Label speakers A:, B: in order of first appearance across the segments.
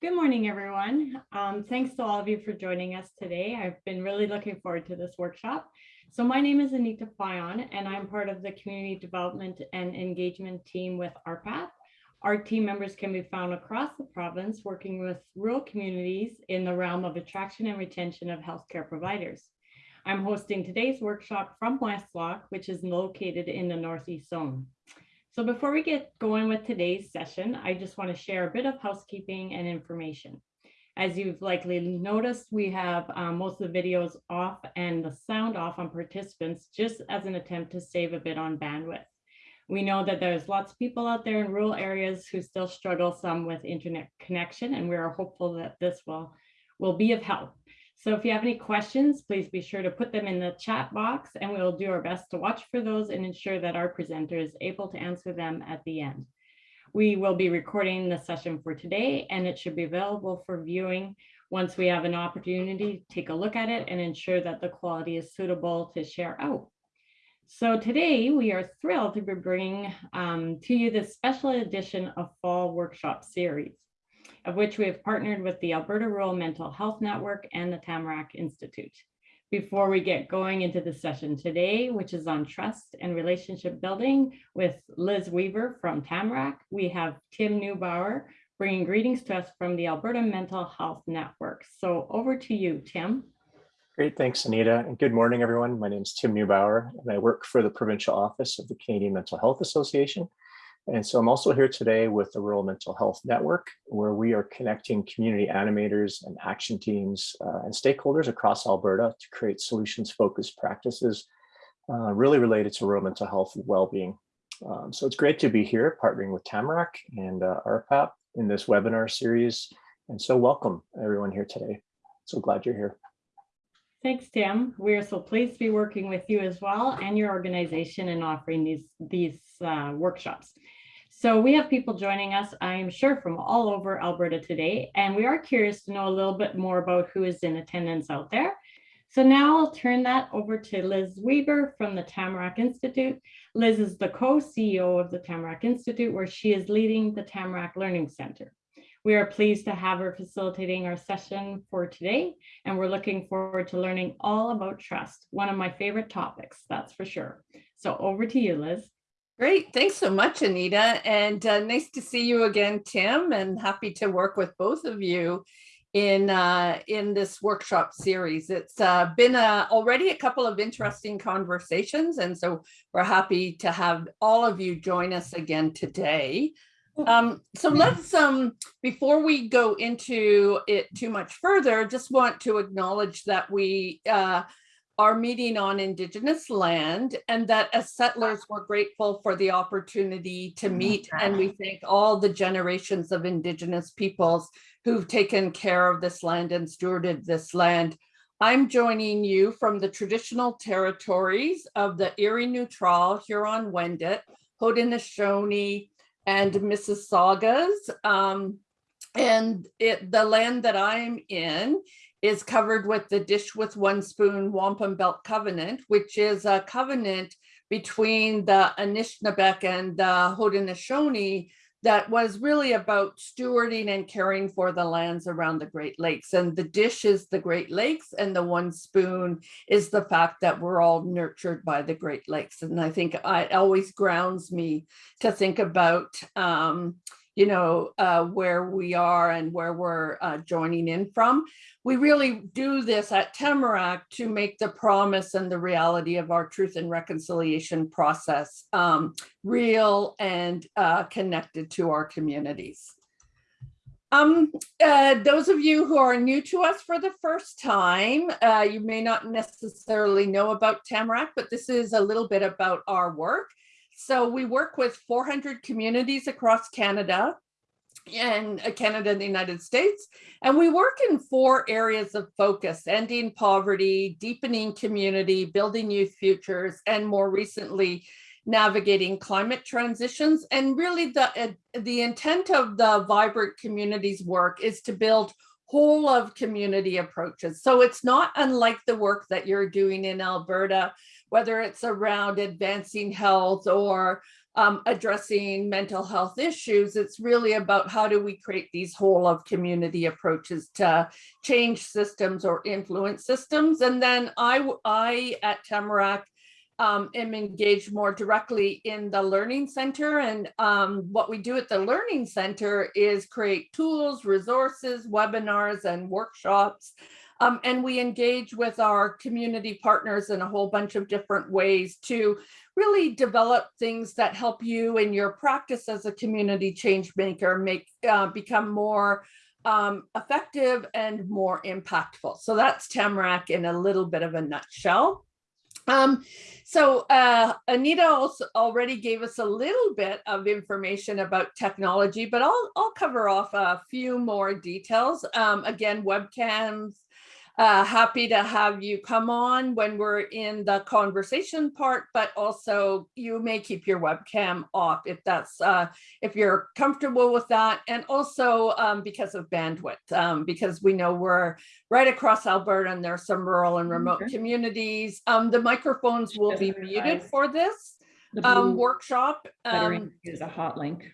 A: Good morning, everyone. Um, thanks to all of you for joining us today. I've been really looking forward to this workshop. So my name is Anita Fayon, and I'm part of the Community Development and Engagement team with RPAP. Our team members can be found across the province working with rural communities in the realm of attraction and retention of healthcare providers. I'm hosting today's workshop from Westlock, which is located in the Northeast Zone. So before we get going with today's session, I just want to share a bit of housekeeping and information. As you've likely noticed, we have um, most of the videos off and the sound off on participants just as an attempt to save a bit on bandwidth. We know that there's lots of people out there in rural areas who still struggle some with internet connection, and we are hopeful that this will, will be of help. So if you have any questions, please be sure to put them in the chat box and we'll do our best to watch for those and ensure that our presenter is able to answer them at the end. We will be recording the session for today and it should be available for viewing once we have an opportunity to take a look at it and ensure that the quality is suitable to share out. So today we are thrilled to be bringing um, to you this special edition of Fall Workshop Series, of which we have partnered with the Alberta Rural Mental Health Network and the Tamarack Institute. Before we get going into the session today, which is on trust and relationship building with Liz Weaver from Tamarack, we have Tim Neubauer bringing greetings to us from the Alberta Mental Health Network. So over to you, Tim.
B: Great, thanks, Anita. And good morning, everyone. My name is Tim Neubauer, and I work for the Provincial Office of the Canadian Mental Health Association. And so I'm also here today with the Rural Mental Health Network, where we are connecting community animators and action teams uh, and stakeholders across Alberta to create solutions-focused practices uh, really related to rural mental health and well-being. Um, so it's great to be here partnering with Tamarack and uh, RPAP in this webinar series. And so welcome everyone here today. So glad you're here.
A: Thanks, Tim. We're so pleased to be working with you as well and your organization and offering these, these uh, workshops. So we have people joining us, I am sure, from all over Alberta today, and we are curious to know a little bit more about who is in attendance out there. So now I'll turn that over to Liz Weaver from the Tamarack Institute. Liz is the co-CEO of the Tamarack Institute, where she is leading the Tamarack Learning Center. We are pleased to have her facilitating our session for today, and we're looking forward to learning all about trust, one of my favorite topics, that's for sure. So over to you, Liz.
C: Great. Thanks so much, Anita. And uh, nice to see you again, Tim, and happy to work with both of you in uh, in this workshop series. It's uh, been uh, already a couple of interesting conversations, and so we're happy to have all of you join us again today. Um, so let's, um, before we go into it too much further, just want to acknowledge that we uh, our meeting on Indigenous land and that as settlers we're grateful for the opportunity to meet and we thank all the generations of Indigenous peoples who've taken care of this land and stewarded this land. I'm joining you from the traditional territories of the Erie Neutral, Huron-Wendat, Haudenosaunee, and Mississaugas. Um, and it, the land that I'm in is covered with the Dish with One Spoon Wampum Belt Covenant, which is a covenant between the Anishinaabeg and the Haudenosaunee that was really about stewarding and caring for the lands around the Great Lakes. And the dish is the Great Lakes and the one spoon is the fact that we're all nurtured by the Great Lakes. And I think it always grounds me to think about um, you know, uh, where we are and where we're uh, joining in from. We really do this at Tamarack to make the promise and the reality of our truth and reconciliation process um, real and uh, connected to our communities. Um, uh, those of you who are new to us for the first time, uh, you may not necessarily know about Tamarack, but this is a little bit about our work. So we work with 400 communities across Canada and uh, Canada and the United States. And we work in four areas of focus, ending poverty, deepening community, building youth futures, and more recently, navigating climate transitions. And really the, uh, the intent of the Vibrant Communities work is to build whole of community approaches. So it's not unlike the work that you're doing in Alberta whether it's around advancing health or um, addressing mental health issues. It's really about how do we create these whole of community approaches to change systems or influence systems. And then I, I at Tamarack um, am engaged more directly in the Learning Center. And um, what we do at the Learning Center is create tools, resources, webinars, and workshops. Um, and we engage with our community partners in a whole bunch of different ways to really develop things that help you in your practice as a community change maker make uh, become more um, effective and more impactful. So that's Tamarack in a little bit of a nutshell. Um, so uh, Anita also already gave us a little bit of information about technology, but I'll, I'll cover off a few more details. Um, again, webcams, uh, happy to have you come on when we're in the conversation part, but also you may keep your webcam off if that's uh, if you're comfortable with that, and also um, because of bandwidth, um, because we know we're right across Alberta and there are some rural and remote
D: Okay.
C: communities. Um, the microphones will be muted for this
D: The
C: um, workshop. Um,
D: is a hot link.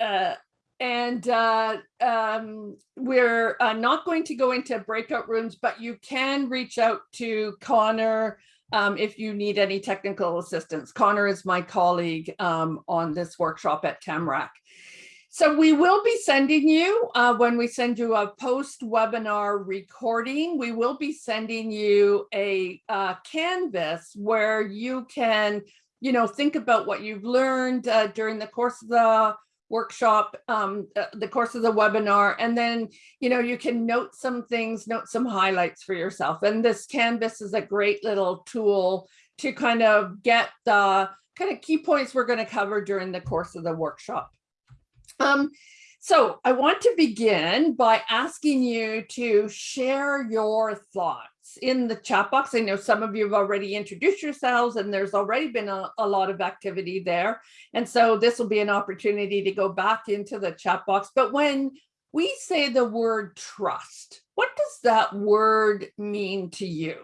C: uh, and uh, um, we're uh, not going to go into breakout rooms, but you can reach out to Connor um, if you need any technical assistance. Connor is my colleague um, on this workshop at Tamarack. So we will be sending you, uh, when we send you a post-webinar recording, we will be sending you a uh, canvas where you can, you know, think about what you've learned uh, during the course of the workshop, um, uh, the course of the webinar, and then, you know, you can note some things, note some highlights for yourself. And this Canvas is a great little tool to kind of get the kind of key points we're going to cover during the course of the workshop. Um, so I want to begin by asking you to share your thoughts in the chat box. I know some of you have already introduced yourselves and there's already been a, a lot of activity there. And so this will be an opportunity to go back into the chat box. But when we say the word trust, what does that word mean to you?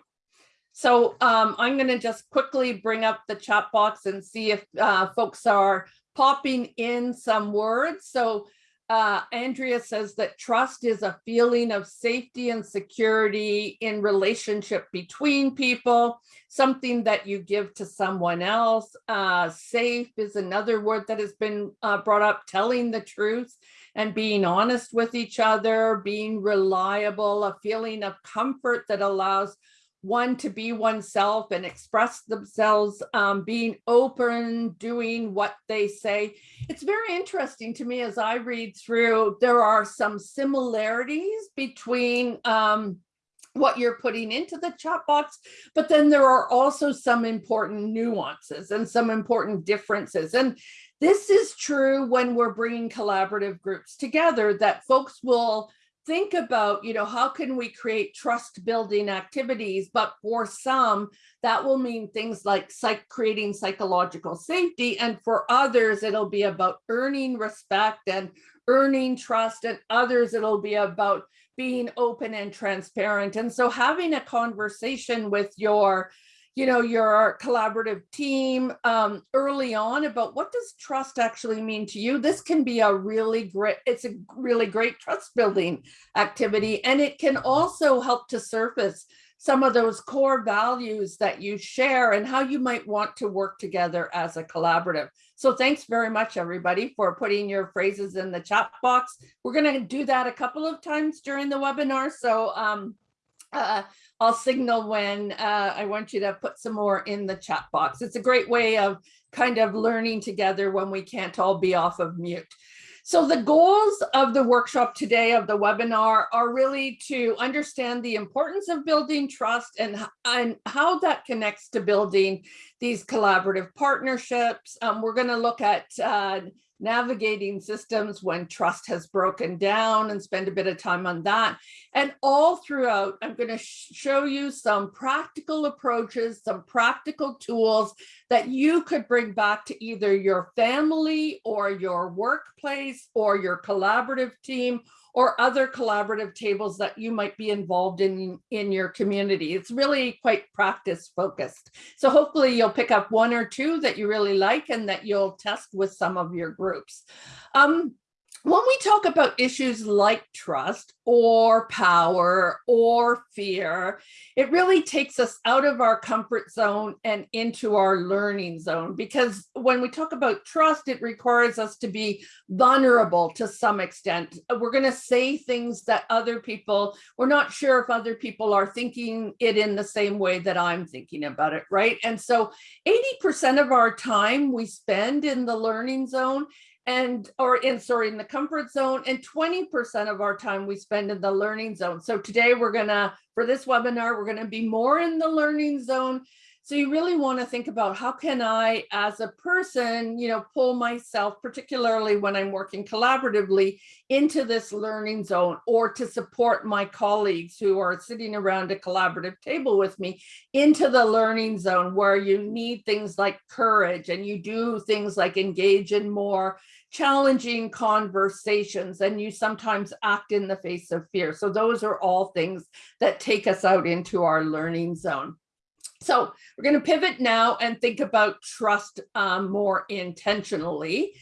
C: So um, I'm going to just quickly bring up the chat box and see if uh, folks are popping in some words. So uh, Andrea says that trust is a feeling of safety and security in relationship between people, something that you give to someone else. Uh, safe is another word that has been uh, brought up, telling the truth and being honest with each other, being reliable, a feeling of comfort that allows one to be oneself and express themselves, um, being open, doing what they say. It's very interesting to me as I read through, there are some similarities between um, what you're putting into the chat box, but then there are also some important nuances and some important differences. And this is true when we're bringing collaborative groups together that folks will think about, you know, how can we create trust building activities? But for some, that will mean things like psych creating psychological safety. And for others, it'll be about earning respect and earning trust. And others, it'll be about being open and transparent. And so having a conversation with your you know, your collaborative team um, early on about what does trust actually mean to you. This can be a really great, it's a really great trust building activity. And it can also help to surface some of those core values that you share and how you might want to work together as a collaborative. So thanks very much, everybody, for putting your phrases in the chat box. We're going to do that a couple of times during the webinar. So um, uh, I'll signal when uh, I want you to put some more in the chat box. It's a great way of kind of learning together when we can't all be off of mute. So the goals of the workshop today of the webinar are really to understand the importance of building trust and, and how that connects to building these collaborative partnerships. Um, we're going to look at uh, navigating systems when trust has broken down and spend a bit of time on that. And all throughout, I'm going to show you some practical approaches, some practical tools that you could bring back to either your family or your workplace or your collaborative team or other collaborative tables that you might be involved in in your community. It's really quite practice focused. So hopefully you'll pick up one or two that you really like and that you'll test with some of your groups. Um, when we talk about issues like trust or power or fear, it really takes us out of our comfort zone and into our learning zone. Because when we talk about trust, it requires us to be vulnerable to some extent. We're going to say things that other people, we're not sure if other people are thinking it in the same way that I'm thinking about it, right? And so 80% of our time we spend in the learning zone and or in sorry in the comfort zone and 20% of our time we spend in the learning zone. So today we're gonna for this webinar we're gonna be more in the learning zone so you really want to think about how can I, as a person, you know, pull myself, particularly when I'm working collaboratively, into this learning zone or to support my colleagues who are sitting around a collaborative table with me into the learning zone where you need things like courage and you do things like engage in more challenging conversations and you sometimes act in the face of fear. So those are all things that take us out into our learning zone. So we're going to pivot now and think about trust um, more intentionally.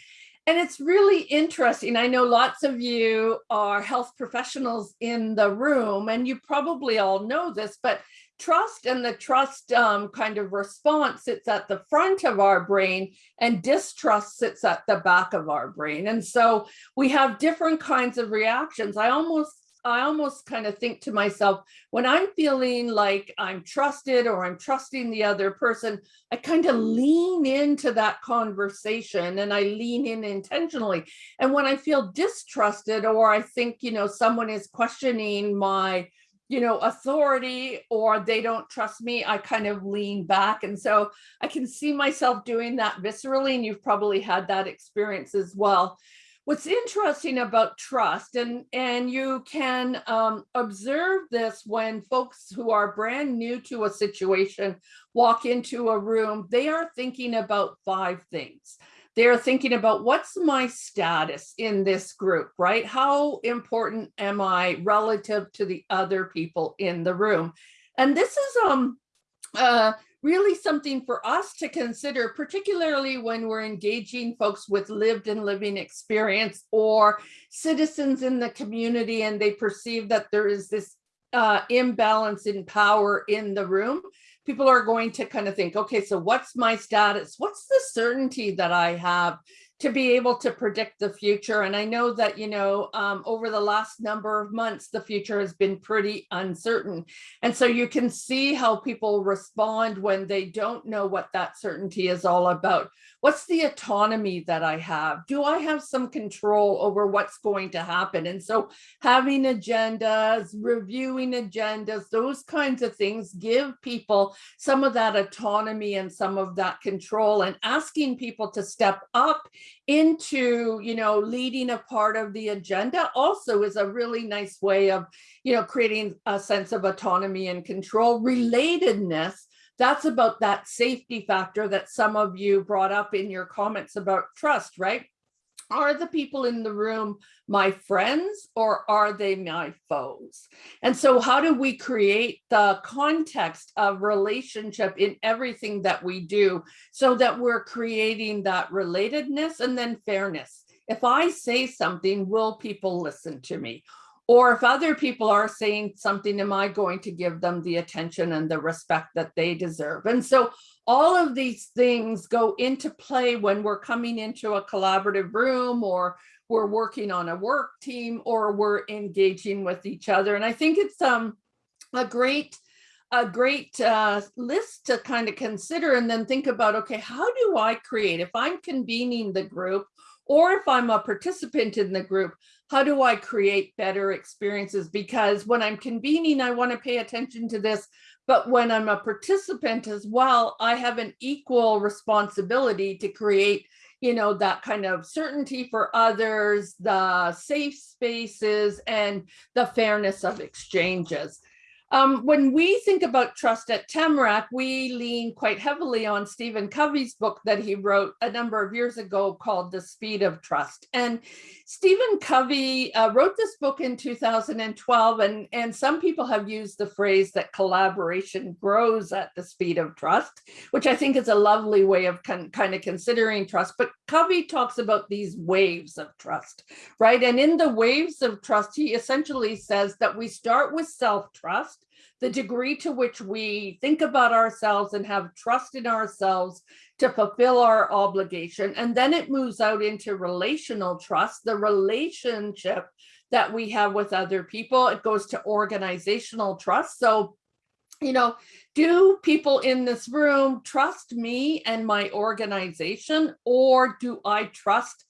C: And it's really interesting. I know lots of you are health professionals in the room, and you probably all know this, but trust and the trust um, kind of response sits at the front of our brain and distrust sits at the back of our brain. And so we have different kinds of reactions. I almost I almost kind of think to myself, when I'm feeling like I'm trusted or I'm trusting the other person, I kind of mm. lean into that conversation and I lean in intentionally. And when I feel distrusted or I think, you know, someone is questioning my, you know, authority or they don't trust me, I kind of lean back. And so I can see myself doing that viscerally. And you've probably had that experience as well what's interesting about trust and and you can um, observe this when folks who are brand new to a situation walk into a room they are thinking about five things. They're thinking about what's my status in this group right? How important am i relative to the other people in the room? And this is um uh really something for us to consider, particularly when we're engaging folks with lived and living experience or citizens in the community and they perceive that there is this uh, imbalance in power in the room. People are going to kind of think, okay, so what's my status? What's the certainty that I have to be able to predict the future. And I know that, you know, um, over the last number of months, the future has been pretty uncertain. And so you can see how people respond when they don't know what that certainty is all about. What's the autonomy that I have? Do I have some control over what's going to happen? And so having agendas, reviewing agendas, those kinds of things give people some of that autonomy and some of that control and asking people to step up into, you know, leading a part of the agenda also is a really nice way of, you know, creating a sense of autonomy and control. Relatedness, that's about that safety factor that some of you brought up in your comments about trust, right? Are the people in the room my friends or are they my foes? And so how do we create the context of relationship in everything that we do so that we're creating that relatedness and then fairness? If I say something, will people listen to me? Or if other people are saying something, am I going to give them the attention and the respect that they deserve? And so all of these things go into play when we're coming into a collaborative room or we're working on a work team or we're engaging with each other. And I think it's um, a great a great uh, list to kind of consider and then think about, okay, how do I create, if I'm convening the group or if I'm a participant in the group, how do I create better experiences? Because when I'm convening, I want to pay attention to this. But when I'm a participant as well, I have an equal responsibility to create you know, that kind of certainty for others, the safe spaces and the fairness of exchanges. Um, when we think about trust at Tamarack, we lean quite heavily on Stephen Covey's book that he wrote a number of years ago called The Speed of Trust. And Stephen Covey uh, wrote this book in 2012, and, and some people have used the phrase that collaboration grows at the speed of trust, which I think is a lovely way of kind of considering trust. But Covey talks about these waves of trust, right? And in the waves of trust, he essentially says that we start with self-trust, the degree to which we think about ourselves and have trust in ourselves to fulfill our obligation. And then it moves out into relational trust, the relationship that we have with other people. It goes to organizational trust. So, you know, do people in this room trust me and my organization, or do I trust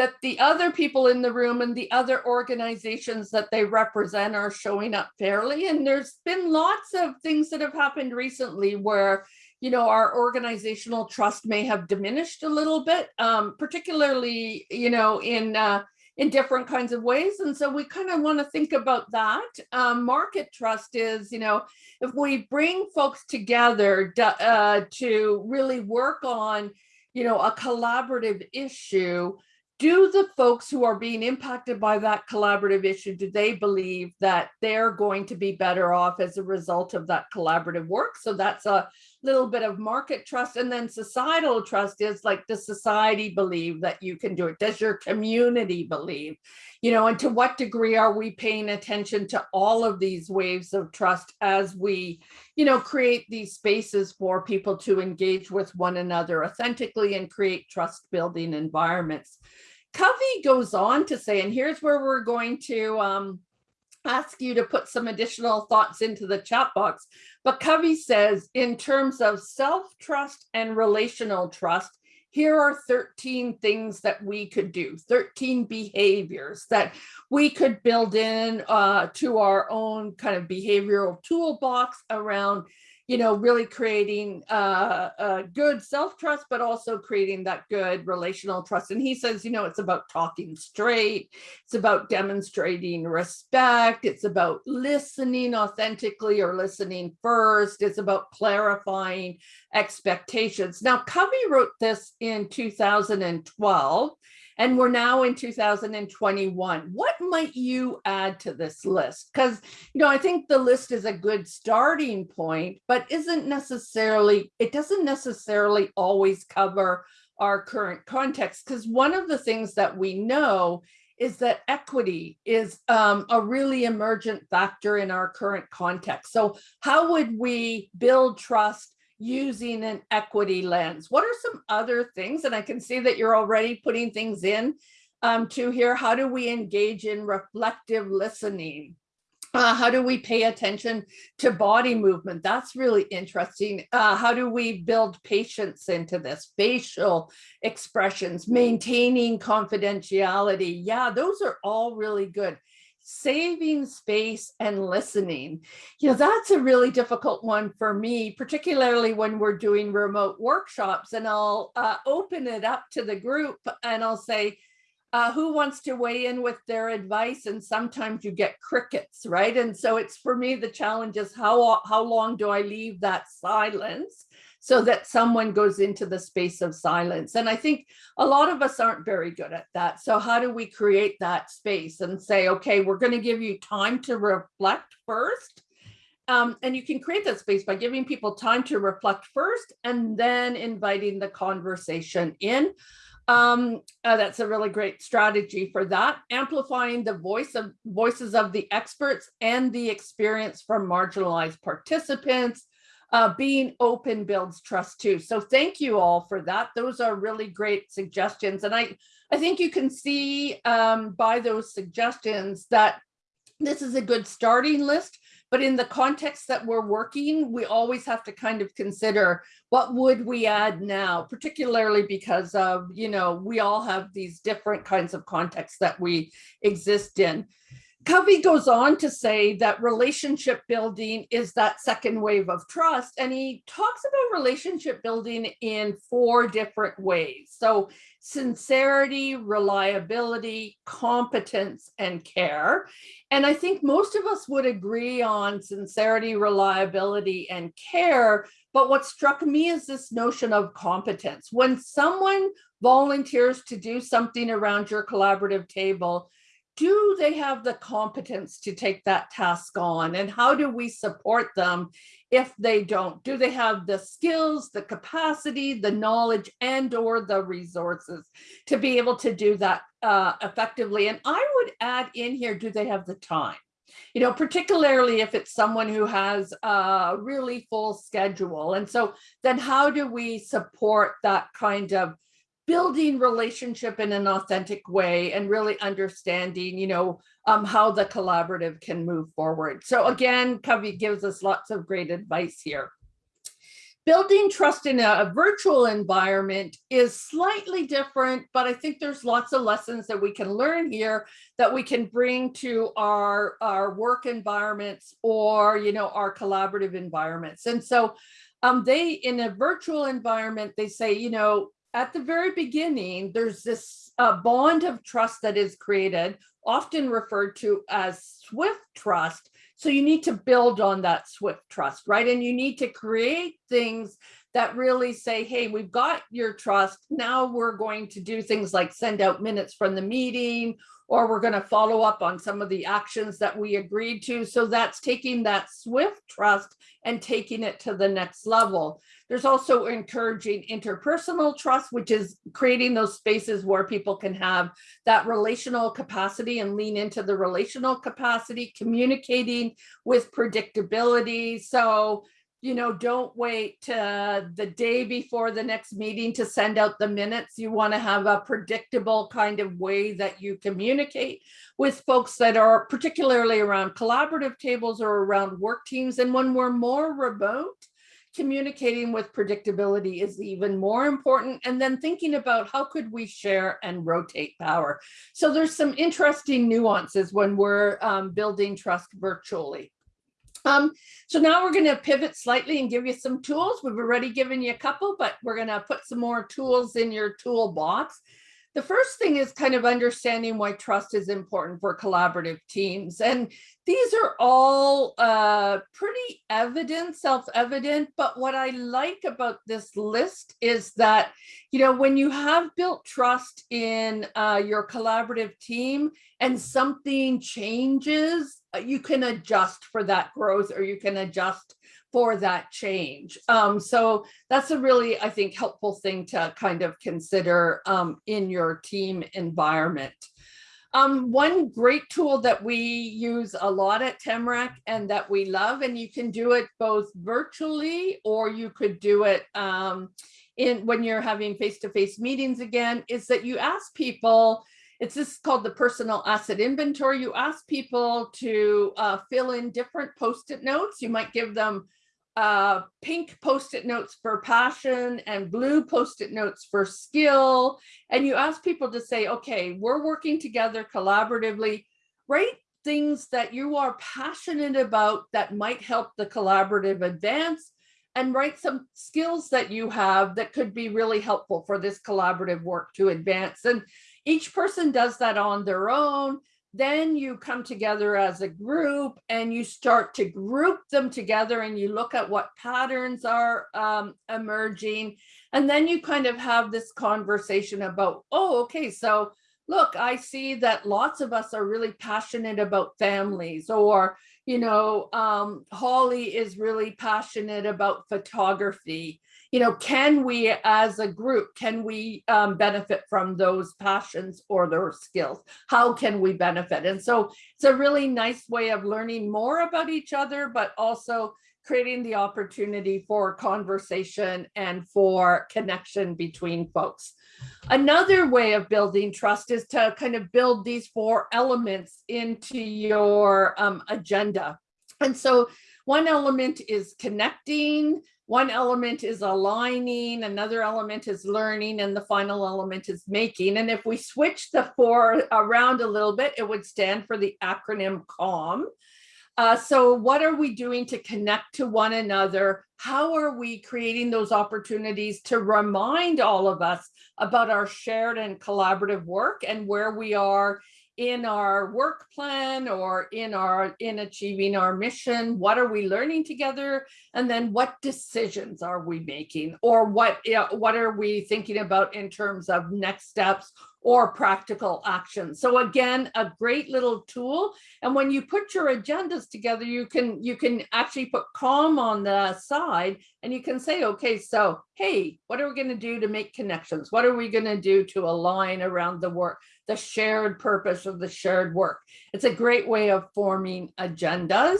C: that the other people in the room and the other organizations that they represent are showing up fairly. And there's been lots of things that have happened recently where, you know, our organizational trust may have diminished a little bit, um, particularly, you know, in uh, in different kinds of ways. And so we kind of want to think about that. Um, market trust is, you know, if we bring folks together uh, to really work on, you know, a collaborative issue, do the folks who are being impacted by that collaborative issue, do they believe that they're going to be better off as a result of that collaborative work? So that's a little bit of market trust. And then societal trust is like, does society believe that you can do it? Does your community believe? You know, and to what degree are we paying attention to all of these waves of trust as we, you know, create these spaces for people to engage with one another authentically and create trust building environments. Covey goes on to say, and here's where we're going to um, ask you to put some additional thoughts into the chat box. But Covey says, in terms of self-trust and relational trust, here are 13 things that we could do, 13 behaviors that we could build in uh, to our own kind of behavioral toolbox around you know, really creating uh, a good self-trust, but also creating that good relational trust. And he says, you know, it's about talking straight. It's about demonstrating respect. It's about listening authentically or listening first. It's about clarifying expectations. Now, Covey wrote this in 2012 and we're now in 2021. What might you add to this list? Because, you know, I think the list is a good starting point, but isn't necessarily, it doesn't necessarily always cover our current context. Because one of the things that we know is that equity is um, a really emergent factor in our current context. So how would we build trust using an equity lens. What are some other things? And I can see that you're already putting things in um, to here. How do we engage in reflective listening? Uh, how do we pay attention to body movement? That's really interesting. Uh, how do we build patience into this? Facial expressions, maintaining confidentiality. Yeah, those are all really good saving space and listening. You know, that's a really difficult one for me, particularly when we're doing remote workshops and I'll uh, open it up to the group and I'll say, uh, who wants to weigh in with their advice? And sometimes you get crickets, right? And so it's for me, the challenge is how, how long do I leave that silence? So that someone goes into the space of silence. And I think a lot of us aren't very good at that. So how do we create that space and say, okay, we're going to give you time to reflect first. Um, and you can create that space by giving people time to reflect first and then inviting the conversation in. Um, uh, that's a really great strategy for that. Amplifying the voice of voices of the experts and the experience from marginalized participants, uh, being open builds trust too. So thank you all for that. Those are really great suggestions. And I, I think you can see um, by those suggestions that this is a good starting list, but in the context that we're working, we always have to kind of consider what would we add now, particularly because of, you know, we all have these different kinds of contexts that we exist in. Covey goes on to say that relationship building is that second wave of trust. And he talks about relationship building in four different ways. So sincerity, reliability, competence, and care. And I think most of us would agree on sincerity, reliability, and care. But what struck me is this notion of competence. When someone volunteers to do something around your collaborative table, do they have the competence to take that task on? And how do we support them if they don't? Do they have the skills the capacity the knowledge and or the resources to be able to do that uh, effectively? And i would add in here do they have the time? You know particularly if it's someone who has a really full schedule. And so then how do we support that kind of building relationship in an authentic way and really understanding, you know, um, how the collaborative can move forward. So again, Covey gives us lots of great advice here. Building trust in a, a, virtual environment is slightly different, but I think there's lots of lessons that we can learn here that we can bring to our, our work environments or, you know, our collaborative environments. And so um, they, in a virtual environment, they say, you know, at the very beginning, there's this uh, bond of trust that is created, often referred to as swift trust. So you need to build on that swift trust, right? And you need to create things that really say, hey, we've got your trust. Now we're going to do things like send out minutes from the meeting, or we're going to follow up on some of the actions that we agreed to. So that's taking that swift trust and taking it to the next level. There's also encouraging interpersonal trust, which is creating those spaces where people can have that relational capacity and lean into the relational capacity, communicating with predictability. So you know, don't wait to the day before the next meeting to send out the minutes. You want to have a predictable kind of way that you communicate with folks that are particularly around collaborative tables or around work teams. And when we're more remote, communicating with predictability is even more important. And then thinking about how could we share and rotate power. So there's some interesting nuances when we're um, building trust virtually. Um, so now we're going to pivot slightly and give you some tools. We've already given you a couple, but we're going to put some more tools in your toolbox. The first thing is kind of understanding why trust is important for collaborative teams. And these are all uh, pretty evident, self-evident, but what I like about this list is that, you know, when you have built trust in uh, your collaborative team and something changes, uh, you can adjust for that growth or you can adjust for that change. Um, so that's a really, I think, helpful thing to kind of consider um, in your team environment. Um, one great tool that we use a lot at Tamarack and that we love, and you can do it both virtually or you could do it um, in when you're having face-to-face -face meetings again, is that you ask people, it's this called the personal asset inventory. You ask people to uh, fill in different post-it notes. You might give them uh, pink post-it notes for passion and blue post-it notes for skill. And you ask people to say, okay, we're working together collaboratively, write things that you are passionate about that might help the collaborative advance and write some skills that you have that could be really helpful for this collaborative work to advance. And each person does that on their own then you come together as a group and you start to group them together and you look at what patterns are um, emerging. And then you kind of have this conversation about, oh, okay, so look, I see that lots of us are really passionate about families or, you know, um, Holly is really passionate about photography you know, can we as a group, can we um, benefit from those passions or their skills? How can we benefit? And so it's a really nice way of learning more about each other, but also creating the opportunity for conversation and for connection between folks. Another way of building trust is to kind of build these four elements into your um, agenda. And so one element is connecting, one element is aligning, another element is learning, and the final element is making. And if we switch the four around a little bit, it would stand for the acronym CALM. Uh, so what are we doing to connect to one another? How are we creating those opportunities to remind all of us about our shared and collaborative work and where we are in our work plan or in our in achieving our mission? What are we learning together? And then what decisions are we making? Or what what are we thinking about in terms of next steps or practical action so again a great little tool. And when you put your agendas together you can you can actually put calm on the side and you can say okay so hey what are we going to do to make connections? What are we going to do to align around the work the shared purpose of the shared work. It's a great way of forming agendas.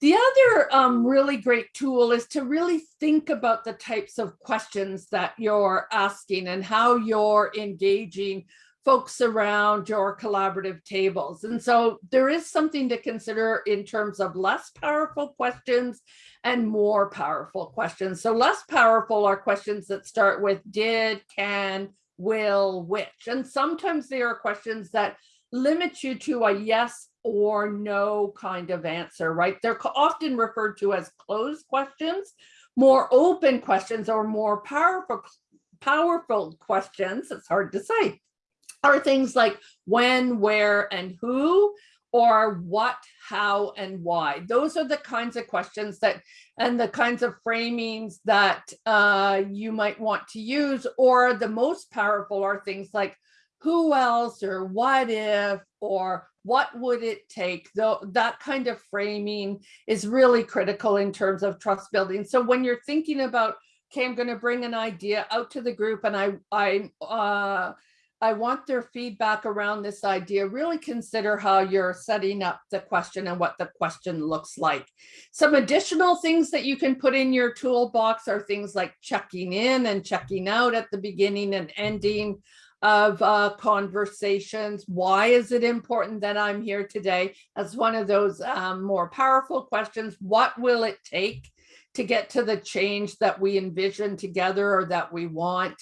C: The other um, really great tool is to really think about the types of questions that you're asking and how you're engaging folks around your collaborative tables. And so there is something to consider in terms of less powerful questions and more powerful questions. So less powerful are questions that start with did, can, will, which. And sometimes there are questions that limit you to a yes or no kind of answer, right? They're often referred to as closed questions. More open questions or more powerful, powerful questions, it's hard to say, are things like when, where, and who, or what, how, and why. Those are the kinds of questions that and the kinds of framings that uh, you might want to use. Or the most powerful are things like who else or what if or what would it take though that kind of framing is really critical in terms of trust building so when you're thinking about okay i'm going to bring an idea out to the group and i i uh, I want their feedback around this idea. Really consider how you're setting up the question and what the question looks like. Some additional things that you can put in your toolbox are things like checking in and checking out at the beginning and ending of uh, conversations. Why is it important that I'm here today? As one of those um, more powerful questions. What will it take to get to the change that we envision together or that we want?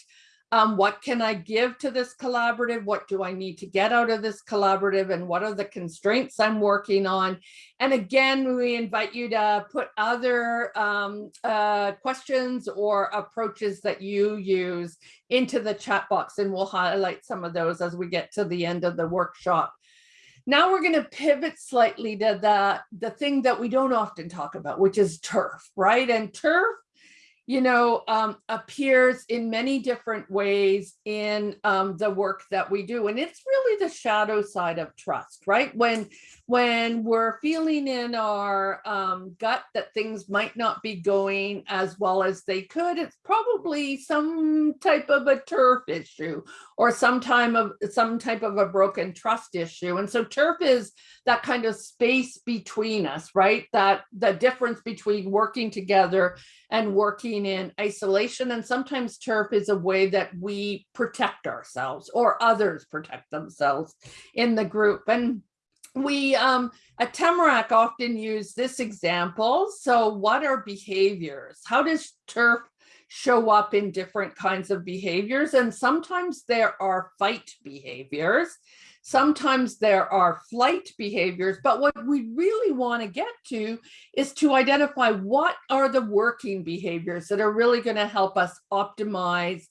C: Um, what can I give to this collaborative? What do I need to get out of this collaborative? And what are the constraints I'm working on? And again, we invite you to put other um, uh, questions or approaches that you use into the chat box, and we'll highlight some of those as we get to the end of the workshop. Now we're going to pivot slightly to the, the thing that we don't often talk about, which is turf, right? And turf you know, um, appears in many different ways in um, the work that we do. And it's really the shadow side of trust, right? When when we're feeling in our um, gut that things might not be going as well as they could, it's probably some type of a turf issue or some time of some type of a broken trust issue. And so turf is that kind of space between us, right? That the difference between working together and working in isolation. And sometimes turf is a way that we protect ourselves or others protect themselves in the group. And we um, at Tamarack often use this example. So what are behaviors? How does turf show up in different kinds of behaviors? And sometimes there are fight behaviors. Sometimes there are flight behaviors, but what we really want to get to is to identify what are the working behaviors that are really going to help us optimize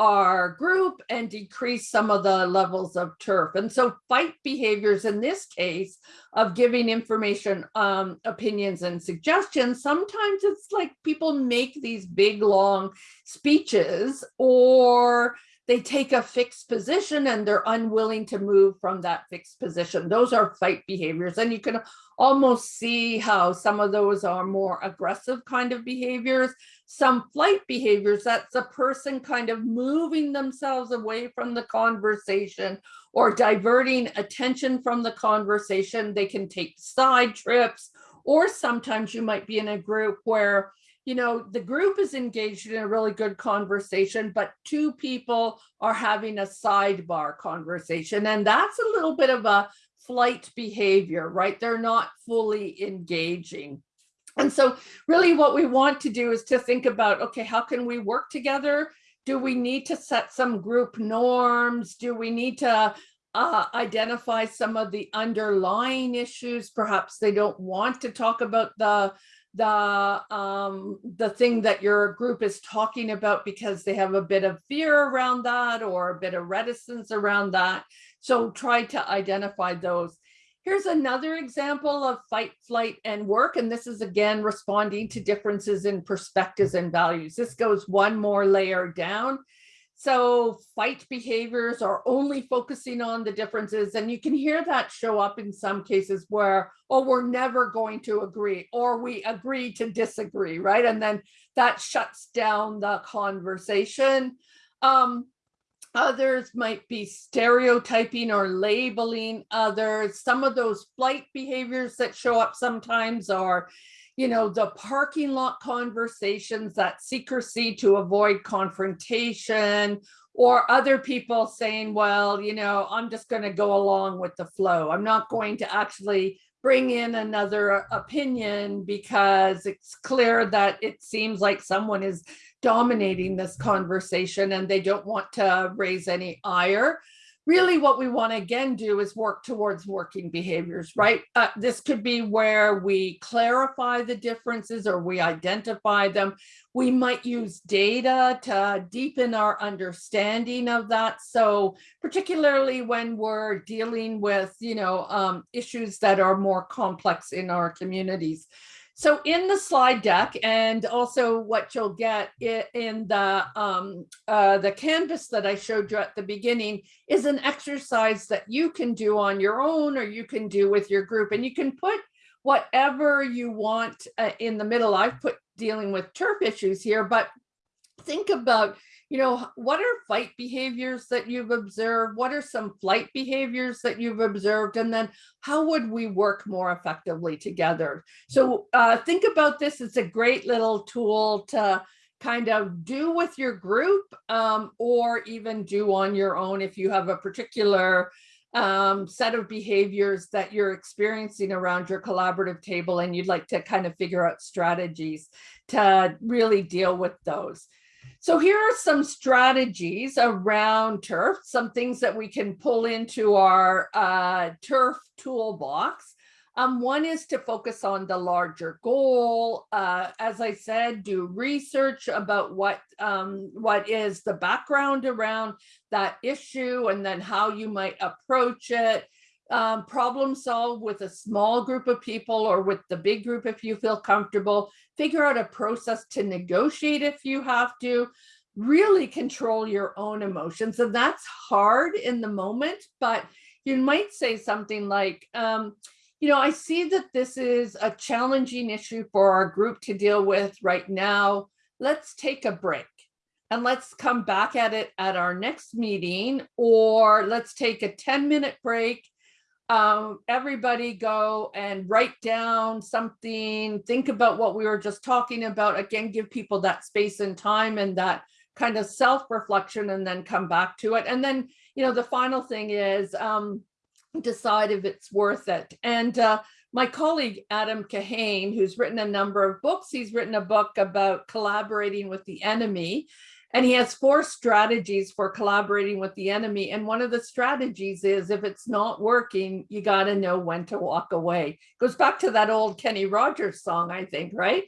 C: our group and decrease some of the levels of turf. And so fight behaviors in this case of giving information, um, opinions and suggestions, sometimes it's like people make these big long speeches or they take a fixed position and they're unwilling to move from that fixed position. Those are fight behaviors. And you can almost see how some of those are more aggressive kind of behaviors. Some flight behaviors, that's a person kind of moving themselves away from the conversation or diverting attention from the conversation. They can take side trips, or sometimes you might be in a group where you know, the group is engaged in a really good conversation, but two people are having a sidebar conversation. And that's a little bit of a flight behavior, right? They're not fully engaging. And so really what we want to do is to think about, okay, how can we work together? Do we need to set some group norms? Do we need to uh, identify some of the underlying issues? Perhaps they don't want to talk about the the um the thing that your group is talking about because they have a bit of fear around that or a bit of reticence around that so try to identify those Here's another example of fight, flight, and work. And this is again responding to differences in perspectives and values. This goes one more layer down. So fight behaviors are only focusing on the differences. And you can hear that show up in some cases where, oh, we're never going to agree, or we agree to disagree, right? And then that shuts down the conversation. Um, Others might be stereotyping or labeling others. Some of those flight behaviors that show up sometimes are, you know, the parking lot conversations, that secrecy to avoid confrontation, or other people saying, well, you know, I'm just going to go along with the flow. I'm not going to actually bring in another opinion because it's clear that it seems like someone is dominating this conversation and they don't want to raise any ire. Really what we want to again do is work towards working behaviors, right? Uh, this could be where we clarify the differences or we identify them. We might use data to deepen our understanding of that. So particularly when we're dealing with, you know, um, issues that are more complex in our communities. So in the slide deck and also what you'll get in the, um, uh, the canvas that I showed you at the beginning is an exercise that you can do on your own or you can do with your group and you can put whatever you want uh, in the middle. I've put dealing with turf issues here, but think about you know, what are fight behaviors that you've observed? What are some flight behaviors that you've observed? And then how would we work more effectively together? So uh, think about this. It's a great little tool to kind of do with your group um, or even do on your own if you have a particular um, set of behaviors that you're experiencing around your collaborative table and you'd like to kind of figure out strategies to really deal with those. So here are some strategies around turf, some things that we can pull into our uh, turf toolbox. Um, one is to focus on the larger goal. Uh, as I said, do research about what um, what is the background around that issue and then how you might approach it um, problem solve with a small group of people or with the big group if you feel comfortable. Figure out a process to negotiate if you have to. Really control your own emotions. And that's hard in the moment, but you might say something like, um, you know, I see that this is a challenging issue for our group to deal with right now. Let's take a break and let's come back at it at our next meeting, or let's take a 10 minute break um, everybody go and write down something, think about what we were just talking about. Again, give people that space and time and that kind of self-reflection and then come back to it. And then, you know, the final thing is um, decide if it's worth it. And uh, my colleague, Adam Kahane, who's written a number of books, he's written a book about collaborating with the enemy. And he has four strategies for collaborating with the enemy. And one of the strategies is if it's not working, you got to know when to walk away. Goes back to that old Kenny Rogers song, I think, right?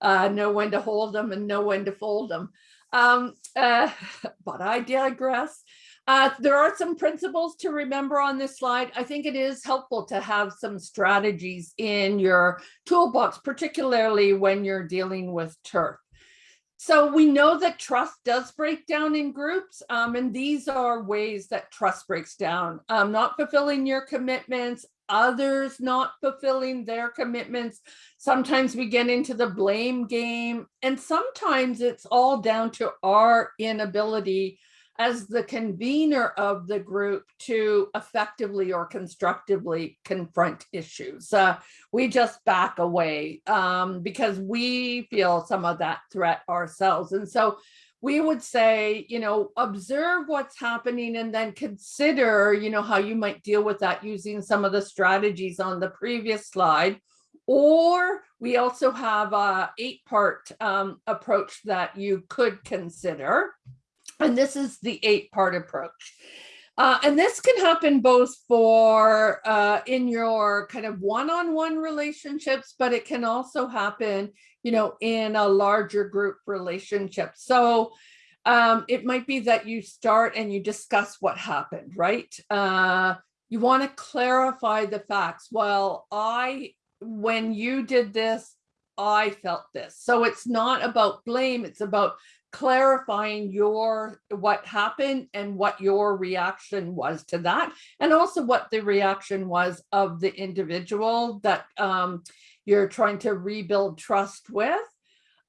C: Uh, know when to hold them and know when to fold them. Um, uh, but I digress. Uh, there are some principles to remember on this slide. I think it is helpful to have some strategies in your toolbox, particularly when you're dealing with turf. So we know that trust does break down in groups, um, and these are ways that trust breaks down. Um, not fulfilling your commitments, others not fulfilling their commitments. Sometimes we get into the blame game, and sometimes it's all down to our inability as the convener of the group to effectively or constructively confront issues. Uh, we just back away um, because we feel some of that threat ourselves. And so we would say, you know, observe what's happening and then consider, you know, how you might deal with that using some of the strategies on the previous slide Or we also have a eight part um, approach that you could consider. And this is the eight part approach. Uh, and this can happen both for uh, in your kind of one-on-one relationships, but it can also happen, you know, in a larger group relationship. So um, it might be that you start and you discuss what happened, right? Uh, you want to clarify the facts. Well, I, when you did this, I felt this. So it's not about blame. It's about clarifying your what happened and what your reaction was to that and also what the reaction was of the individual that um, you're trying to rebuild trust with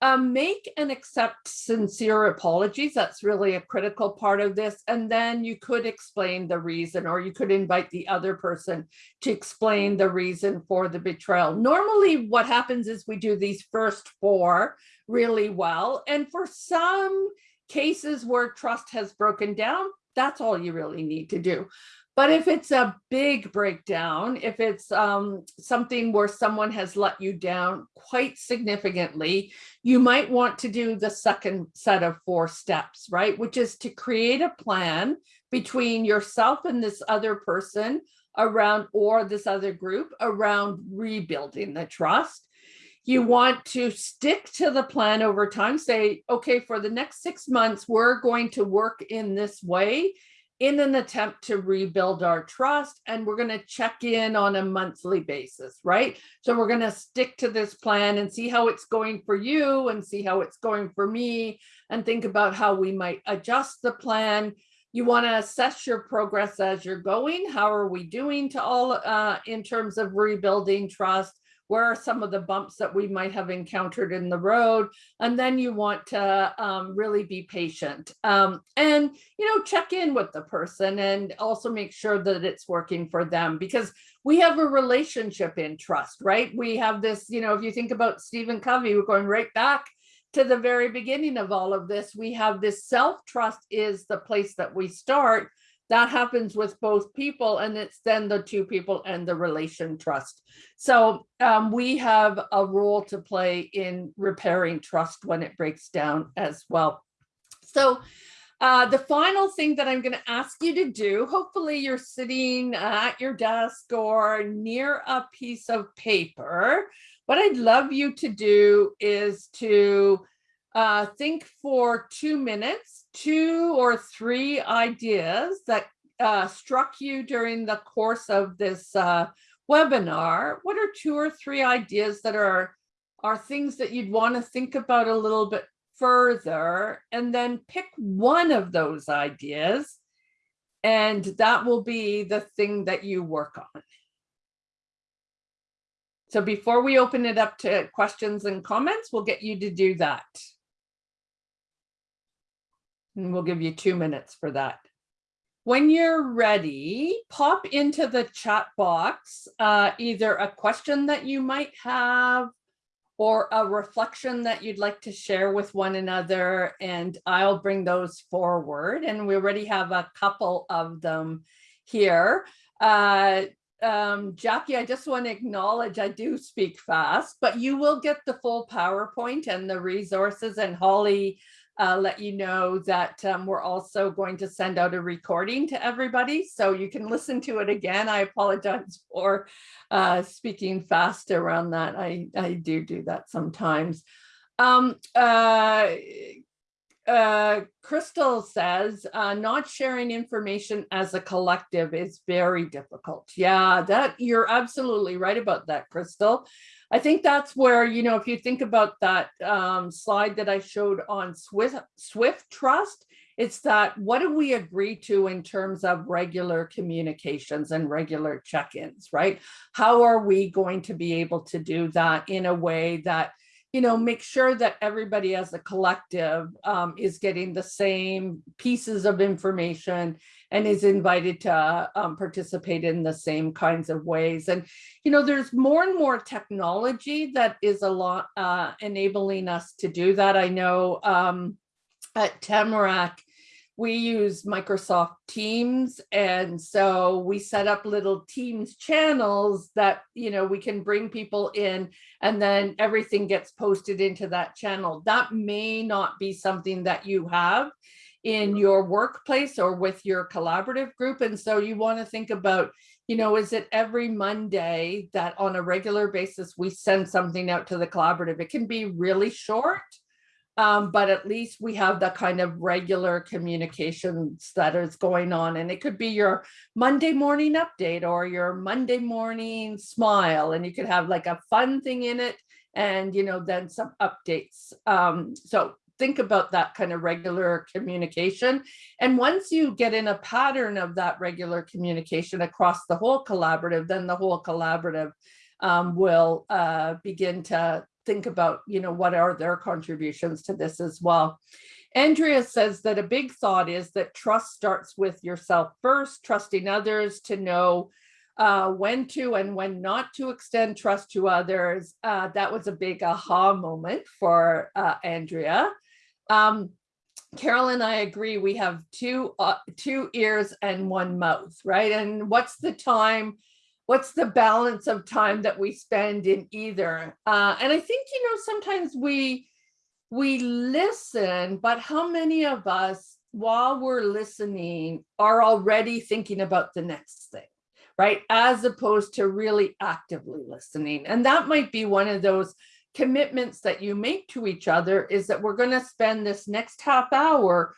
C: um, make and accept sincere apologies. That's really a critical part of this. And then you could explain the reason, or you could invite the other person to explain the reason for the betrayal. Normally what happens is we do these first four really well. And for some cases where trust has broken down, that's all you really need to do. But if it's a big breakdown, if it's um, something where someone has let you down quite significantly, you might want to do the second set of four steps, right? Which is to create a plan between yourself and this other person around or this other group around rebuilding the trust. You want to stick to the plan over time, say, okay, for the next six months, we're going to work in this way in an attempt to rebuild our trust and we're going to check in on a monthly basis, right? So we're going to stick to this plan and see how it's going for you and see how it's going for me and think about how we might adjust the plan. You want to assess your progress as you're going. How are we doing to all uh, in terms of rebuilding trust? Where are some of the bumps that we might have encountered in the road? And then you want to um, really be patient um, and you know check in with the person and also make sure that it's working for them because we have a relationship in trust right? We have this you know if you think about Stephen Covey we're going right back to the very beginning of all of this we have this self trust is the place that we start that happens with both people and it's then the two people and the relation trust. So um, we have a role to play in repairing trust when it breaks down as well. So uh, the final thing that I'm going to ask you to do, hopefully you're sitting at your desk or near a piece of paper. What I'd love you to do is to uh, think for two minutes, two or three ideas that uh, struck you during the course of this uh, webinar. What are two or three ideas that are, are things that you'd want to think about a little bit further and then pick one of those ideas and that will be the thing that you work on. So before we open it up to questions and comments, we'll get you to do that. And we'll give you two minutes for that. When you're ready, pop into the chat box uh, either a question that you might have or a reflection that you'd like to share with one another, and I'll bring those forward. And we already have a couple of them here. Uh, um, Jackie, I just want to acknowledge I do speak fast, but you will get the full PowerPoint and the resources and Holly uh, let you know that um, we're also going to send out a recording to everybody so you can listen to it again. I apologize for uh, speaking fast around that. I, I do do that sometimes. Um, uh, uh, Crystal says, uh, not sharing information as a collective is very difficult. Yeah, that you're absolutely right about that, Crystal. I think that's where, you know, if you think about that um, slide that I showed on Swift, Swift Trust, it's that what do we agree to in terms of regular communications and regular check-ins, right? How are we going to be able to do that in a way that you know, make sure that everybody as a collective um, is getting the same pieces of information and is invited to um, participate in the same kinds of ways. And, you know, there's more and more technology that is a lot uh, enabling us to do that. I know um, at Tamarack, we use Microsoft Teams. And so we set up little Teams channels that, you know, we can bring people in and then everything gets posted into that channel. That may not be something that you have in your workplace or with your collaborative group. And so you want to think about, you know, is it every Monday that on a regular basis we send something out to the collaborative? It can be really short um, but at least we have the kind of regular communications that is going on. And it could be your Monday morning update or your Monday morning smile. And you could have like a fun thing in it and, you know, then some updates. Um, so think about that kind of regular communication. And once you get in a pattern of that regular communication across the whole collaborative, then the whole collaborative um, will uh, begin to think about, you know, what are their contributions to this as well. Andrea says that a big thought is that trust starts with yourself first, trusting others to know uh, when to and when not to extend trust to others. Uh, that was a big aha moment for uh, Andrea. Um, Carol and I agree, we have two, uh, two ears and one mouth, right? And what's the time what's the balance of time that we spend in either? Uh, and i think you know sometimes we we listen but how many of us while we're listening are already thinking about the next thing right? As opposed to really actively listening. And that might be one of those commitments that you make to each other is that we're going to spend this next half hour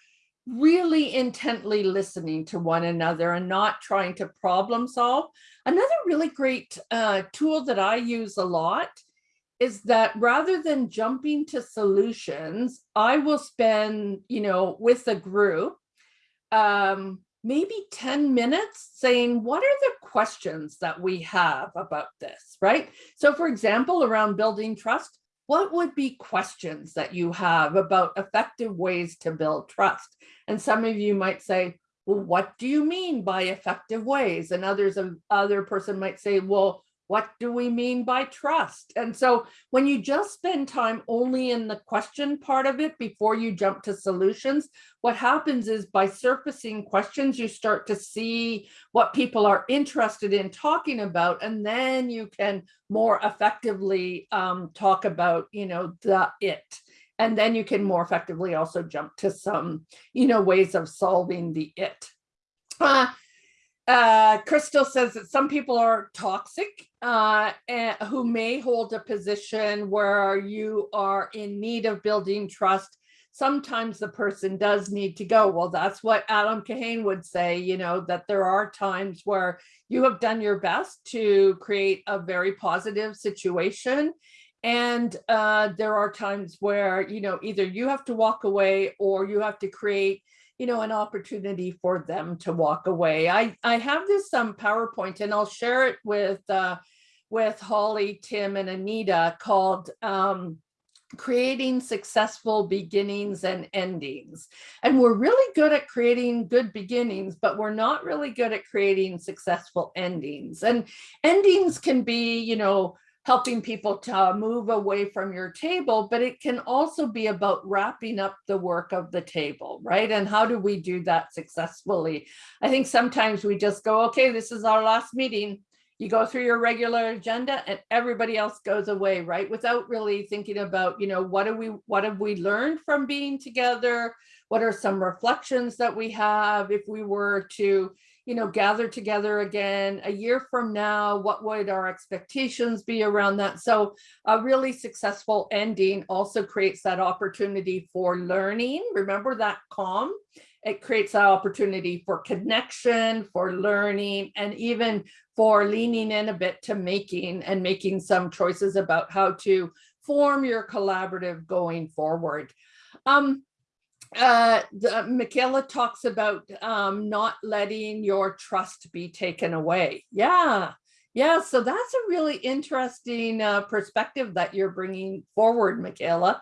C: really intently listening to one another and not trying to problem solve. Another really great uh, tool that I use a lot is that rather than jumping to solutions, I will spend, you know, with a group, um, maybe 10 minutes saying, what are the questions that we have about this, right? So for example, around building trust, what would be questions that you have about effective ways to build trust? And some of you might say, well, what do you mean by effective ways? And others, other person might say, well, what do we mean by trust? And so when you just spend time only in the question part of it before you jump to solutions, what happens is by surfacing questions, you start to see what people are interested in talking about, and then you can more effectively um, talk about, you know, the it. And then you can more effectively also jump to some, you know, ways of solving the it. Uh, uh, Crystal says that some people are toxic uh, and who may hold a position where you are in need of building trust. Sometimes the person does need to go. Well, that's what Adam Kahane would say, you know, that there are times where you have done your best to create a very positive situation. And uh, there are times where, you know, either you have to walk away or you have to create you know, an opportunity for them to walk away. I, I have this um, PowerPoint and I'll share it with, uh, with Holly, Tim, and Anita called um, creating successful beginnings and endings. And we're really good at creating good beginnings, but we're not really good at creating successful endings. And endings can be, you know, helping people to move away from your table, but it can also be about wrapping up the work of the table, right? And how do we do that successfully? I think sometimes we just go, okay, this is our last meeting. You go through your regular agenda and everybody else goes away, right? Without really thinking about, you know, what do we, what have we learned from being together? What are some reflections that we have if we were to, you know, gather together again a year from now, what would our expectations be around that? So a really successful ending also creates that opportunity for learning. Remember that calm? It creates that opportunity for connection, for learning, and even for leaning in a bit to making and making some choices about how to form your collaborative going forward. Um, uh, the, Michaela talks about um, not letting your trust be taken away. Yeah, yeah. So that's a really interesting uh, perspective that you're bringing forward, Michaela,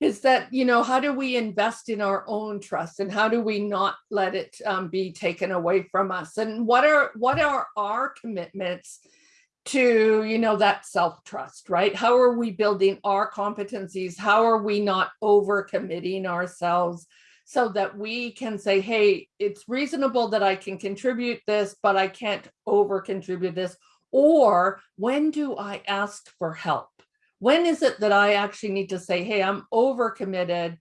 C: is that, you know, how do we invest in our own trust and how do we not let it um, be taken away from us? And what are what are our commitments to you know that self-trust right how are we building our competencies how are we not over committing ourselves so that we can say, hey, it's reasonable that I can contribute this, but I can't over contribute this. Or when do I ask for help? When is it that I actually need to say, hey, I'm overcommitted?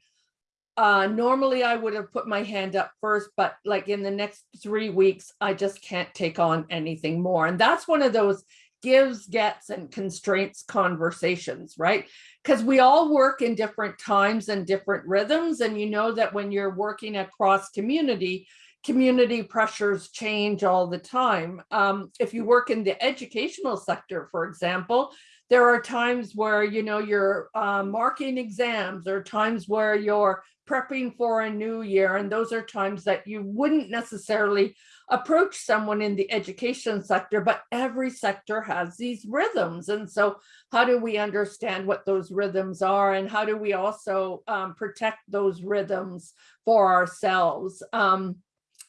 C: Uh, normally I would have put my hand up first, but like in the next three weeks, I just can't take on anything more. And that's one of those gives, gets, and constraints conversations, right? Because we all work in different times and different rhythms. And you know that when you're working across community, community pressures change all the time. Um, if you work in the educational sector, for example, there are times where you know you're uh, marking exams or times where you're prepping for a new year and those are times that you wouldn't necessarily approach someone in the education sector but every sector has these rhythms and so how do we understand what those rhythms are and how do we also um, protect those rhythms for ourselves um,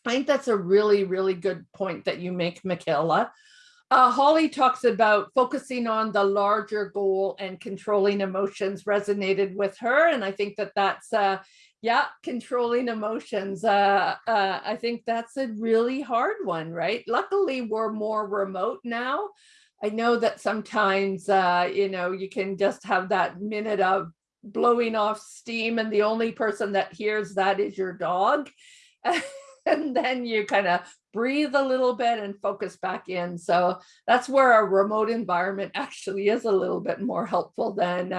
C: I think that's a really, really good point that you make, Michaela. Uh, Holly talks about focusing on the larger goal and controlling emotions resonated with her. And I think that that's, uh, yeah, controlling emotions. Uh, uh, I think that's a really hard one, right? Luckily, we're more remote now. I know that sometimes, uh, you know, you can just have that minute of blowing off steam and the only person that hears that is your dog. and then you kind of breathe a little bit and focus back in. So that's where a remote environment actually is a little bit more helpful than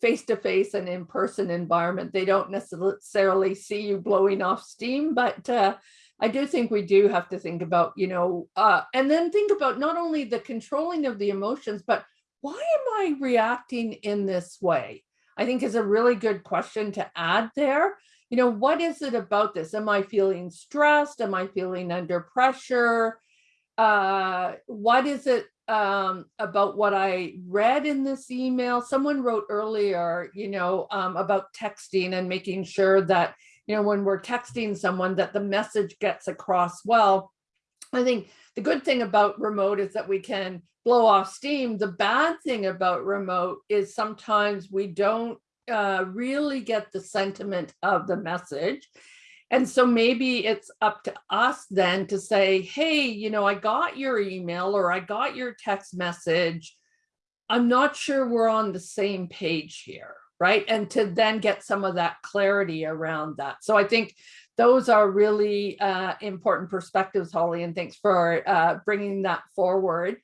C: face-to-face and in-person environment. They don't necessarily see you blowing off steam, but uh, I do think we do have to think about, you know, uh, and then think about not only the controlling of the emotions, but why am I reacting in this way? I think is a really good question to add there you know, what is it about this? Am I feeling stressed? Am I feeling under pressure? Uh, what is it um, about what I read in this email? Someone wrote earlier, you know, um, about texting and making sure that, you know, when we're texting someone that the message gets across well. I think the good thing about remote is that we can blow off steam. The bad thing about remote is sometimes we don't uh, really get the sentiment of the message. And so maybe it's up to us then to say, hey, you know, I got your email or I got your text message. I'm not sure we're on the same page here, right? And to then get some of that clarity around that. So I think those are really uh, important perspectives, Holly, and thanks for uh, bringing that forward.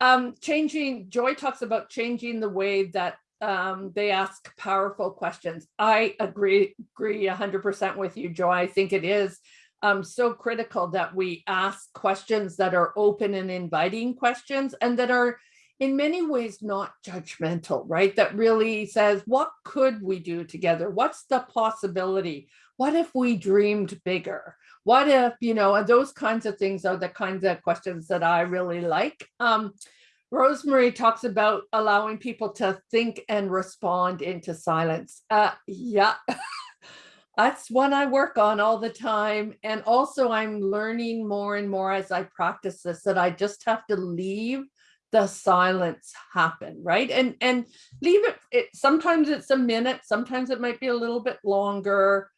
C: Um, changing, Joy talks about changing the way that um, they ask powerful questions. I agree, agree 100% with you, Joy. I think it is um, so critical that we ask questions that are open and inviting questions and that are in many ways not judgmental, right? That really says, what could we do together? What's the possibility? What if we dreamed bigger? What if, you know, those kinds of things are the kinds of questions that I really like. Um, Rosemary talks about allowing people to think and respond into silence. Uh, yeah, that's one I work on all the time. And also I'm learning more and more as I practice this, that I just have to leave the silence happen, right? And and leave it, it, sometimes it's a minute, sometimes it might be a little bit longer,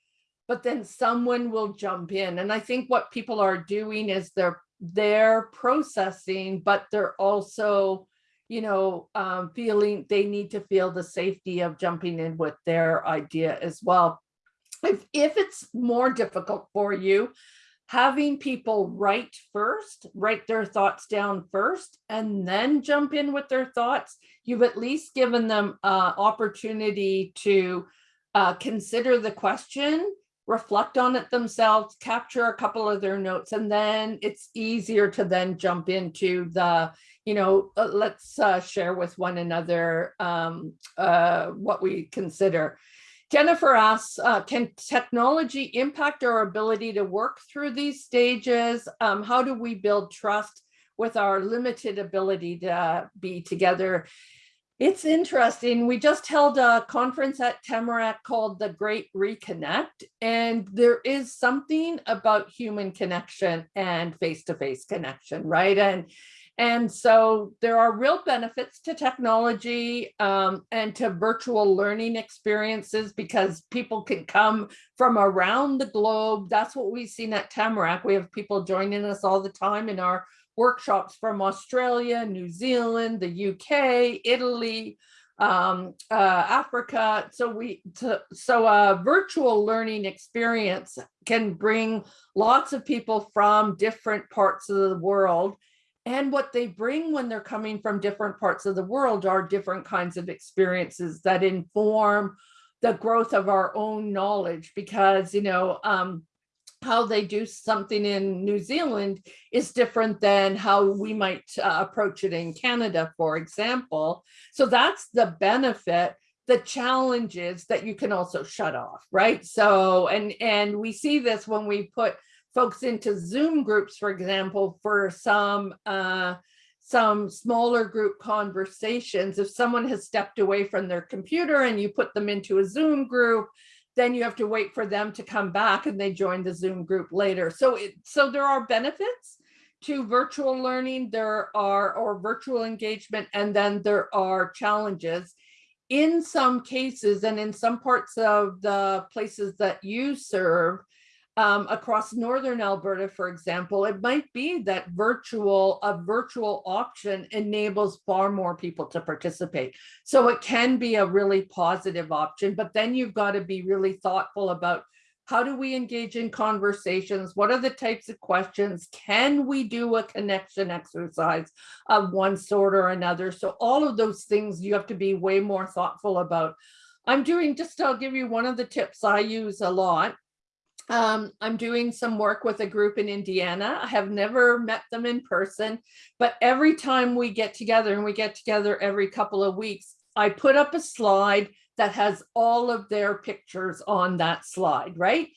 C: but then someone will jump in. And I think what people are doing is they're they're processing, but they're also, you know, um, feeling they need to feel the safety of jumping in with their idea as well. If, if it's more difficult for you, having people write first, write their thoughts down first, and then jump in with their thoughts, you've at least given them uh, opportunity to uh, consider the question reflect on it themselves, capture a couple of their notes, and then it's easier to then jump into the, you know, uh, let's uh, share with one another um, uh, what we consider. Jennifer asks, uh, can technology impact our ability to work through these stages? Um, how do we build trust with our limited ability to be together? It's interesting. We just held a conference at Tamarack called the Great Reconnect, and there is something about human connection and face-to-face -face connection, right? And And so there are real benefits to technology um, and to virtual learning experiences because people can come from around the globe. That's what we've seen at Tamarack. We have people joining us all the time in our workshops from Australia, New Zealand, the UK, Italy, um, uh, Africa. So we to, so a virtual learning experience can bring lots of people from different parts of the world. And what they bring when they're coming from different parts of the world are different kinds of experiences that inform the growth of our own knowledge because, you know, um, how they do something in New Zealand is different than how we might uh, approach it in Canada, for example. So that's the benefit. The challenge is that you can also shut off, right? So, and and we see this when we put folks into Zoom groups, for example, for some uh, some smaller group conversations. If someone has stepped away from their computer and you put them into a Zoom group, then you have to wait for them to come back and they join the Zoom group later. So it, so there are benefits to virtual learning, there are, or virtual engagement, and then there are challenges. In some cases and in some parts of the places that you serve, um, across northern Alberta, for example, it might be that virtual a virtual option enables far more people to participate. So it can be a really positive option, but then you've got to be really thoughtful about how do we engage in conversations? What are the types of questions? Can we do a connection exercise of one sort or another? So all of those things you have to be way more thoughtful about. I'm doing just, I'll give you one of the tips I use a lot um, I'm doing some work with a group in Indiana. I have never met them in person, but every time we get together and we get together every couple of weeks, I put up a slide that has all of their pictures on that slide, right?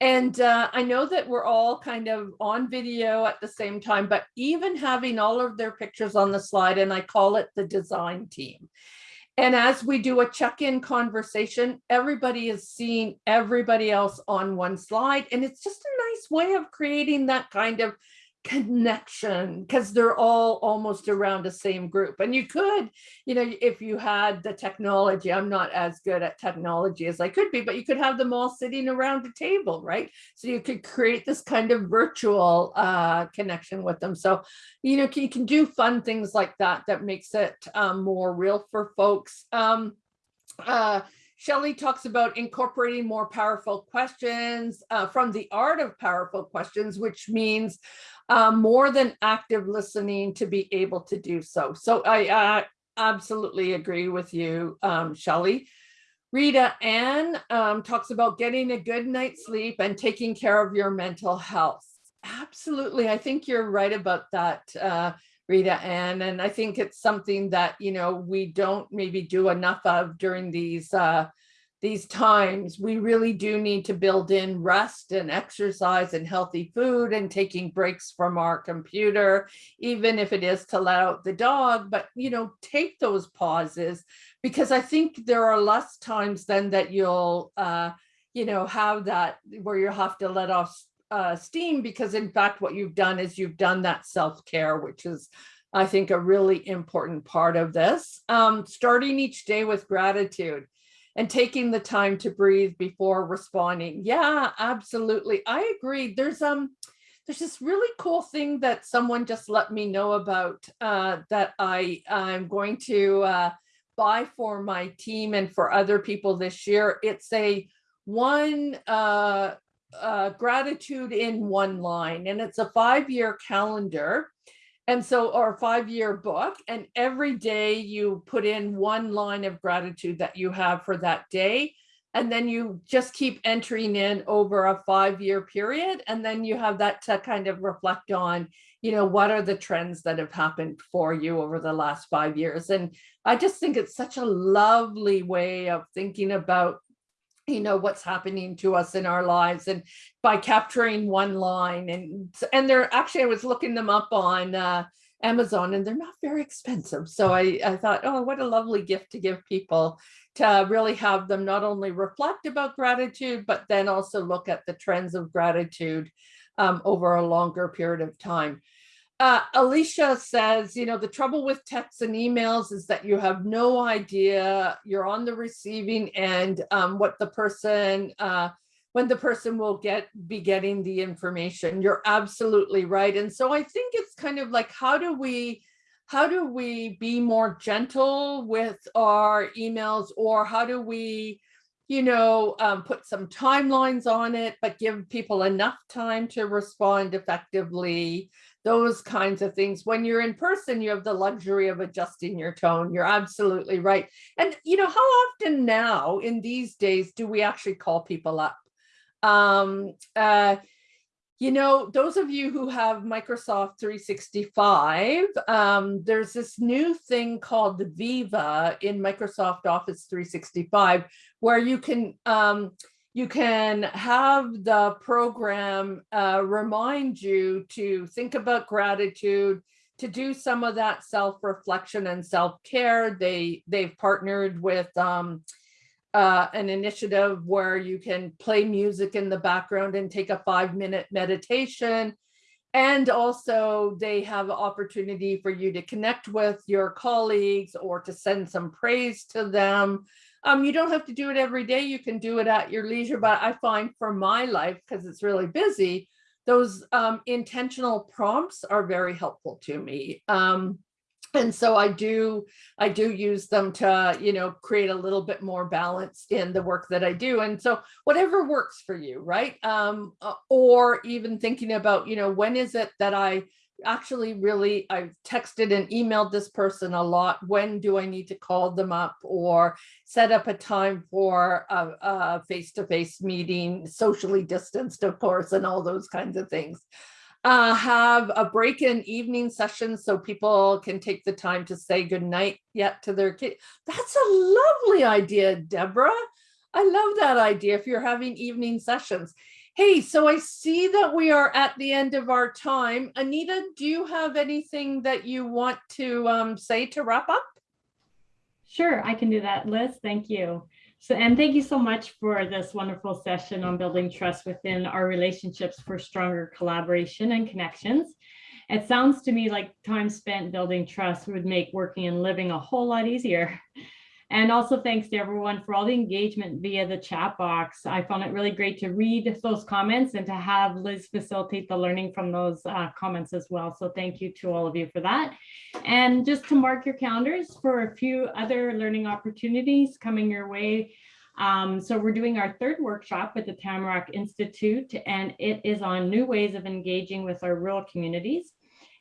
C: And uh, I know that we're all kind of on video at the same time, but even having all of their pictures on the slide, and I call it the design team. And as we do a check-in conversation, everybody is seeing everybody else on one slide. And it's just a nice way of creating that kind of connection because they're all almost around the same group. And you could you know if you had the technology i'm not as good at technology as i could be but you could have them all sitting around a table right? So you could create this kind of virtual uh, connection with them. So you know you can do fun things like that that makes it um, more real for folks. Um, uh, Shelley talks about incorporating more powerful questions uh, from the art of powerful questions, which means um, more than active listening to be able to do so. So I uh, absolutely agree with you, um, Shelley. Rita Ann um, talks about getting a good night's sleep and taking care of your mental health. Absolutely. I think you're right about that, uh, Rita Ann. And I think it's something that, you know, we don't maybe do enough of during these uh, these times, we really do need to build in rest and exercise and healthy food and taking breaks from our computer, even if it is to let out the dog, but you know, take those pauses because I think there are less times then that you'll, uh, you know, have that where you have to let off uh, steam because in fact, what you've done is you've done that self-care, which is I think a really important part of this. Um, starting each day with gratitude and taking the time to breathe before responding. Yeah, absolutely. I agree. There's um there's this really cool thing that someone just let me know about uh, that I I'm going to uh, buy for my team and for other people this year. It's a one uh, uh, gratitude in one line, and it's a five year calendar and so, or five year book, and every day you put in one line of gratitude that you have for that day. And then you just keep entering in over a five year period. And then you have that to kind of reflect on, you know, what are the trends that have happened for you over the last five years. And I just think it's such a lovely way of thinking about you know what's happening to us in our lives and by capturing one line and and they're actually i was looking them up on uh, amazon and they're not very expensive. So i i thought oh what a lovely gift to give people to really have them not only reflect about gratitude but then also look at the trends of gratitude um, over a longer period of time uh, Alicia says, you know, the trouble with texts and emails is that you have no idea you're on the receiving end, um, what the person, uh, when the person will get, be getting the information. You're absolutely right. And so I think it's kind of like, how do we, how do we be more gentle with our emails or how do we, you know, um, put some timelines on it, but give people enough time to respond effectively those kinds of things. When you're in person, you have the luxury of adjusting your tone. You're absolutely right. And you know, how often now in these days do we actually call people up? Um, uh, you know, those of you who have Microsoft 365, um, there's this new thing called Viva in Microsoft Office 365, where you can um, you can have the program uh, remind you to think about gratitude, to do some of that self-reflection and self-care. They, they've partnered with um, uh, an initiative where you can play music in the background and take a five minute meditation. And also they have opportunity for you to connect with your colleagues or to send some praise to them. Um, you don't have to do it every day. You can do it at your leisure, but I find for my life, because it's really busy, those um, intentional prompts are very helpful to me. Um, and so I do, I do use them to, you know, create a little bit more balance in the work that I do. And so whatever works for you, right? Um, uh, or even thinking about, you know, when is it that I actually really, I've texted and emailed this person a lot. When do I need to call them up or set up a time for a, face-to-face meeting, socially distanced, of course, and all those kinds of things. Uh, have a break-in evening session so people can take the time to say goodnight yet to their kid. That's a lovely idea, Deborah. I love that idea if you're having evening sessions. Hey, so I see that we are at the end of our time. Anita, do you have anything that you want to um, say to wrap up?
A: Sure, I can do that, Liz. Thank you. So, and thank you so much for this wonderful session on building trust within our relationships for stronger collaboration and connections. It sounds to me like time spent building trust would make working and living a whole lot easier. And also thanks to everyone for all the engagement via the chat box. I found it really great to read those comments and to have Liz facilitate the learning from those uh, comments as well. So thank you to all of you for that. And just to mark your calendars for a few other learning opportunities coming your way. Um, so we're doing our third workshop at the Tamarack Institute, and it is on new ways of engaging with our rural communities.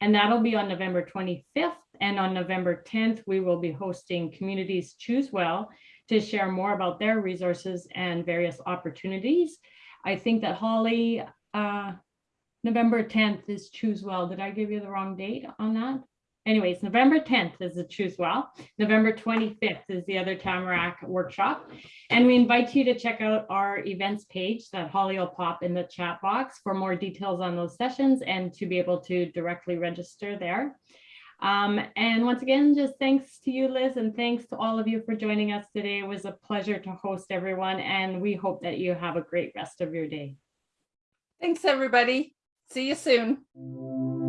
A: And that'll be on November 25th and on November 10th, we will be hosting Communities Choose Well to share more about their resources and various opportunities. I think that Holly, uh, November 10th is Choose Well. Did I give you the wrong date on that? Anyways, November 10th is the Choose Well. November 25th is the other Tamarack workshop. And we invite you to check out our events page that Holly will pop in the chat box for more details on those sessions and to be able to directly register there. Um, and once again, just thanks to you, Liz, and thanks to all of you for joining us today. It was a pleasure to host everyone, and we hope that you have a great rest of your day.
C: Thanks, everybody. See you soon.